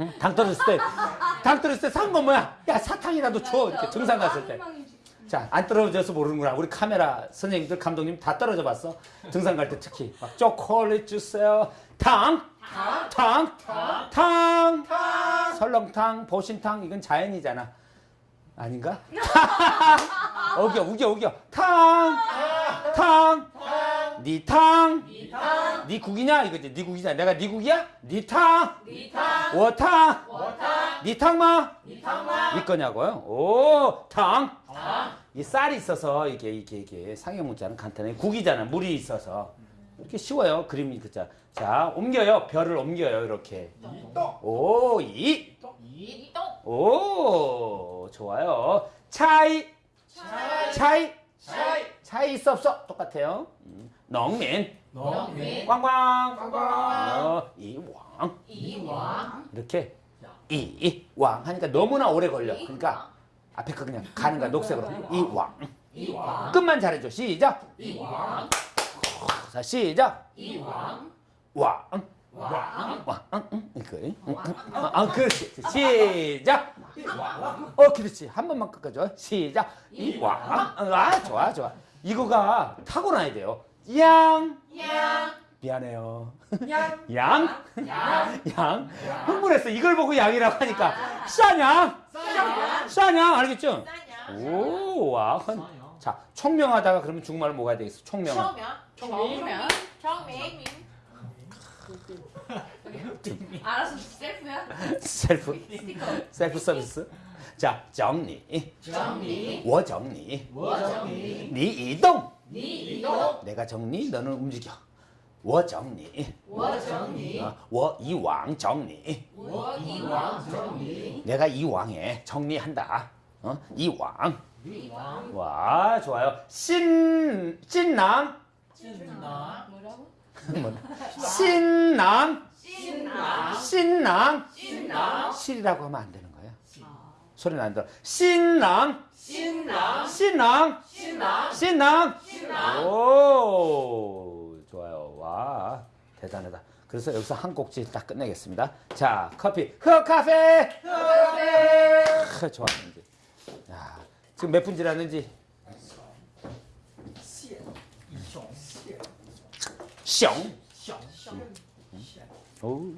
응? 당 떨어졌을 때, 당 떨어졌을 때 산 건 뭐야? 야, 사탕이라도 줘. 이렇게 등산 갔을 때. 자, 안 떨어져서 모르는구나. 우리 카메라 선생님들, 감독님 다 떨어져 봤어. 등산 갈 때 특히. 막 초콜릿 주세요. 탕! 탕! 탕! 설렁탕, 보신탕, 이건 자연이잖아. 아닌가? 우겨, 우겨, 우겨. 탕! 탕! 니 탕! 니 국이냐? 이거지. 니 국이냐? 내가 니 국이야? 니 탕! 워탕! 니 탕마? 니 거냐고요? 오, 탕! 이 쌀이 있어서 이게 이게 이게 상형 문자는 간단해. 국이잖아. 물이 있어서 이렇게 쉬워요. 그림이 그자. 자 옮겨요. 별을 옮겨요. 이렇게. 오 이. 이똥 오 좋아요. 차이. 차이. 차이 있어 없어 똑같아요. 음, 농민. 농민 꽝꽝. 꽝꽝. 어, 이왕. 이왕 이렇게 이왕 하니까 너무나 오래 걸려. 그러니까 앞에 거 그냥 가는 거야 녹색으로. 이왕. 이왕 끝만 잘해줘. 시작. 이왕 자, 시작. 이왕 왕. 왕 왕. 응. 아, 그렇지. 시작. 어, 그렇지. 한 번만 꺾어줘. 시작. 이 왕. 아, 좋아, 좋아. 이거가 타고나야 돼요. 양. 양 미안해요. 양. 양. 양 양. 흥분했어. 이걸 보고 양이라고 하니까. 싸냥. 싸냥 싸냥. 알겠죠? 싸냥 오, 와. 자, 총명하다가 그러면 중국말로 뭐가 되겠어? 총명. 청명 청명 청명 알아서 셀프야 셀프. 스티커 셀프 서비스. 자, 정리. 정리 我 정리. 我整理 네, 네, 니 이동 내가 정리 너는 움직여. 워 정리. 워 정리. 어, 워 이왕 정리. 워 이왕 정리. 내가 이왕에 정리한다. 어? 이왕. 이왕. 와 좋아요. 신 신남. 신남. 뭐라고? 신남. 신남. 신남. 신남. 실이라고 하면 안 되는 소리 난다. 신랑. 신랑. 신랑. 신랑. 신랑. 신랑. 오, 좋아요. 와, 대단하다. 그래서 여기서 한 꼭지 딱 끝내겠습니다. 자, 커피. 흑카페. 흑카페. 좋아. 야, 지금 몇 분 지났는지. 쌩. 오.